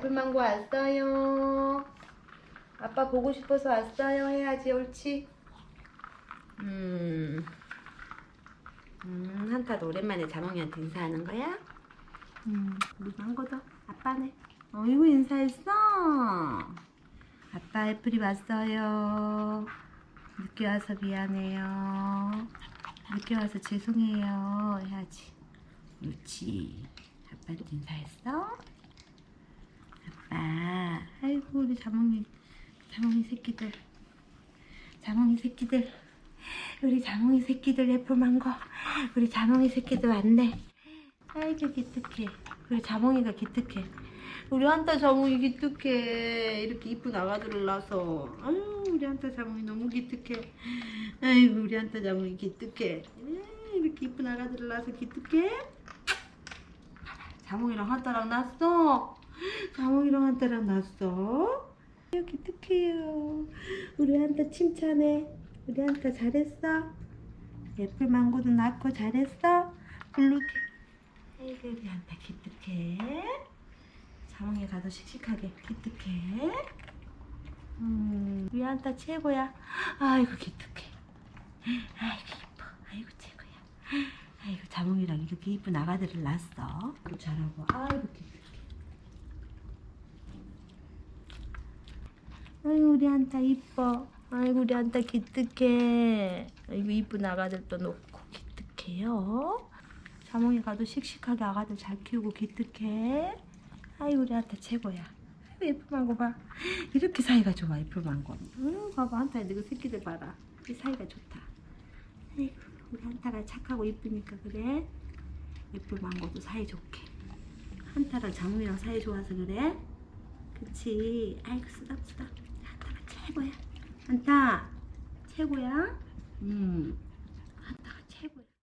애플망고 왔어요. 아빠 보고 싶어서 왔어요. 해야지 옳지. 음. 음, 한타도 오랜만에 자몽이한테 인사하는 거야? 음, 우리 망고도 아빠네. 어이구 인사했어. 아빠 애플이 왔어요. 늦게 와서 미안해요. 늦게 와서 죄송해요. 해야지. 옳지. 아빠한테 인사했어? 아빠. 아이고 우리 자몽이 자몽이 새끼들. 자몽이 새끼들. 우리 자몽이 새끼들 애플망고. 우리 자몽이 새끼들 왔네. 아이고 기특해. 우리 자몽이가 기특해. 우리 한타 자몽이 기특해. 이렇게 이쁜 아가들을 낳아서. 아유 우리 한타 자몽이 너무 기특해. 아이고 우리 한타 자몽이 기특해. 에이, 이렇게 이쁜 아가들을 낳아서 기특해. 자몽이랑 한타랑 났어. 자몽이랑 한타랑 났어. 기특해요. 우리 한타 칭찬해. 우리 한타 잘했어. 애플 망고도 낳고 잘했어. 블루게. 아이고 우리 한타 기특해. 자몽이 가서 씩씩하게 기특해. 음, 우리 한타 최고야. 아이고 기특해. 아이고 이뻐. 아이고 최고야. 아이고 자몽이랑 이렇게 이쁜 아가들을 낳았어. 잘하고. 아이고 기특해. 아이고 우리 한타 이뻐. 아이고 우리 한타 기특해. 아이고 이쁜 아가들도 놓고 기특해요. 자몽이 가도 씩씩하게 아가들 잘 키우고 기특해. 아이고 우리 한타 최고야. 아이고 예쁜 망고 봐. 이렇게 사이가 좋아 예쁜 망고. 응 봐봐 한타 너그 새끼들 봐라. 이 사이가 좋다. 아이고 우리 한타가 착하고 이쁘니까 그래. 예쁜 망고도 사이 좋게. 한타랑 자몽이랑 사이 좋아서 그래. 그치. 아이고 쓰담쓰담. 최고야. 한타 최고야. 음.